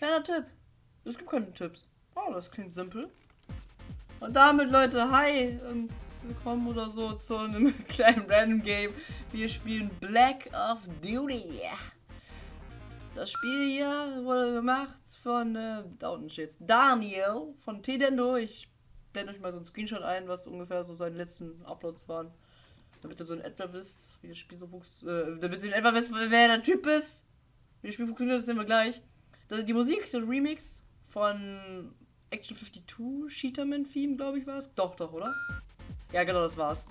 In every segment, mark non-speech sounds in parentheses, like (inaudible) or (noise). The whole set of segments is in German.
Kleiner Tipp. Es gibt keine Tipps. Oh, das klingt simpel. Und damit, Leute, hi und willkommen oder so zu einem (laughs) kleinen Random Game. Wir spielen Black of Duty. Das Spiel hier wurde gemacht von, äh, Daniel von Tedendo. Ich blende euch mal so einen Screenshot ein, was ungefähr so seine letzten Uploads waren. Damit ihr so in etwa wisst, wie das Spiel so äh, damit ihr in etwa wisst, wer der Typ ist. Wie das Spiel funktioniert, das sehen wir gleich. Die Musik, der Remix von Action 52, Cheaterman Theme, glaube ich, war es. Doch, doch, oder? Ja, genau, das war's.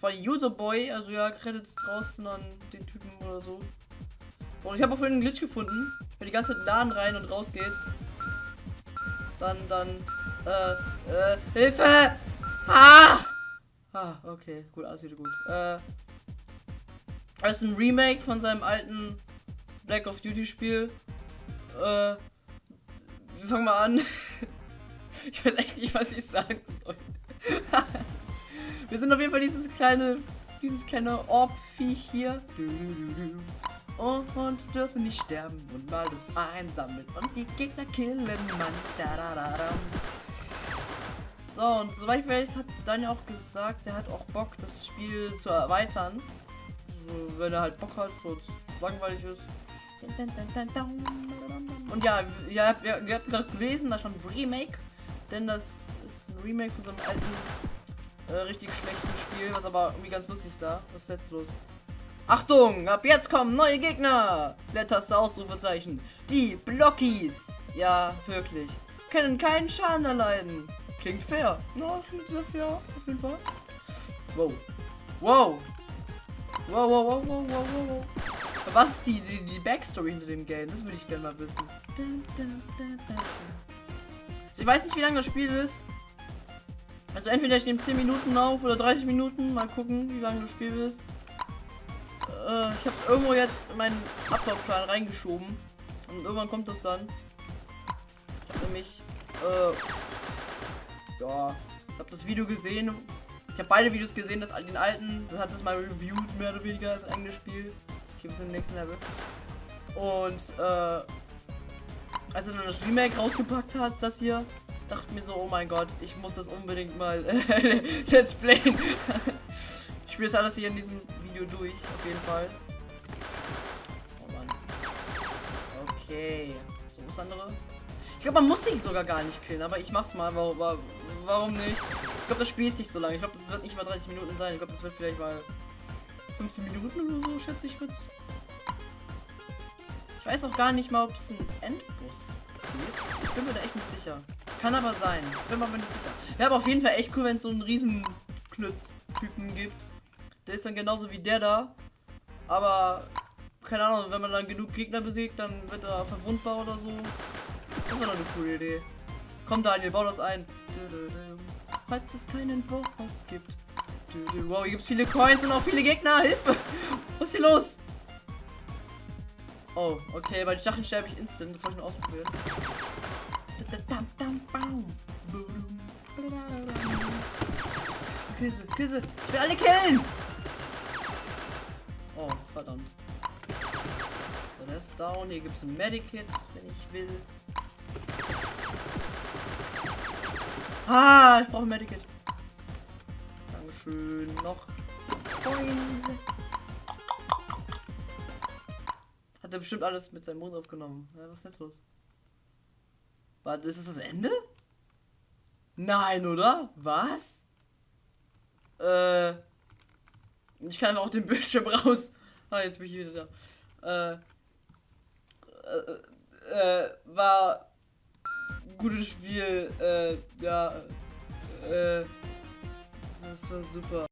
Von User Boy, also ja, Credits draußen an den Typen oder so. Und ich habe auch vorhin einen Glitch gefunden, wenn die ganze Zeit Laden rein und raus geht. Dann, dann, äh, äh, Hilfe! Ah! Ah, okay, gut, alles wieder gut. Äh, das ist ein Remake von seinem alten Black of Duty Spiel. Äh, wir fangen mal an. (laughs) ich weiß echt nicht, was ich sagen soll. (laughs) wir sind auf jeden Fall dieses kleine, dieses kleine Orb-Viech hier. Und dürfen nicht sterben und mal das einsammeln und die Gegner killen, Mann. So, und soweit ich weiß, hat Daniel auch gesagt, er hat auch Bock, das Spiel zu erweitern. So, wenn er halt Bock hat, so langweilig ist. Und ja, habt, ihr, ihr habt gerade gelesen, da stand Remake. Denn das ist ein Remake von so einem alten, äh, richtig schlechten Spiel, was aber irgendwie ganz lustig sah. Was ist jetzt los? Achtung, ab jetzt kommen neue Gegner! Leertaste Ausrufezeichen. Die Blockies. Ja, wirklich. Können keinen Schaden erleiden. Klingt fair. Na, klingt sehr fair, auf jeden Fall. Wow. Wow. Wow, wow, wow, wow, wow, wow. Was ist die, die, die Backstory hinter dem Game? Das würde ich gerne mal wissen. Also ich weiß nicht, wie lange das Spiel ist. Also entweder ich nehme 10 Minuten auf oder 30 Minuten. Mal gucken, wie lange das Spiel ist. Äh, ich habe es irgendwo jetzt in meinen Ablaufplan reingeschoben. Und irgendwann kommt das dann. Ich habe nämlich... Äh, ja, ich habe das Video gesehen. Ich habe beide Videos gesehen, das den alten, das hat das mal reviewed, mehr oder weniger, das eigene Spiel gibt es im nächsten Level. Und äh, als er dann das Remake rausgepackt hat, das hier, dachte mir so, oh mein Gott, ich muss das unbedingt mal äh, (laughs) Let's Playen. ich spiele das alles hier in diesem Video durch, auf jeden Fall. Oh Mann. Okay. So, was andere? Ich glaube, man muss sich sogar gar nicht killen, aber ich mach's mal. Warum, warum nicht? Ich glaube, das Spiel ist nicht so lange. Ich glaube, das wird nicht mal 30 Minuten sein. Ich glaube, das wird vielleicht mal 15 Minuten oder so, schätze ich kurz. Ich weiß auch gar nicht mal, ob es einen Endboss gibt. Ich bin mir da echt nicht sicher. Kann aber sein. Bin mir aber nicht sicher. Wäre aber auf jeden Fall echt cool, wenn es so einen riesen Klötz-Typen gibt. Der ist dann genauso wie der da. Aber, keine Ahnung, wenn man dann genug Gegner besiegt, dann wird er verwundbar oder so. Das wäre doch eine coole Idee. Komm Daniel, bau das ein. Falls es keinen Boss gibt. Wow, hier gibt es viele Coins und auch viele Gegner. Hilfe! Was ist hier los? Oh, okay, bei den Stacheln sterbe ich instant. Das wollte ich nur ausprobieren. Küsse, Küsse. Ich will alle killen! Oh, verdammt. So, der ist down. Hier gibt es ein Medikit, wenn ich will. Ah, ich brauche ein Medikit schön noch Coins. Hat er bestimmt alles mit seinem Mund aufgenommen. Ja, was ist jetzt los? Warte, ist das das Ende? Nein, oder? Was? Äh. Ich kann einfach auch den (laughs) Bildschirm raus. Ah, jetzt bin ich wieder da. Äh. Äh, äh war gutes Spiel. Äh, ja. Äh. Das war super.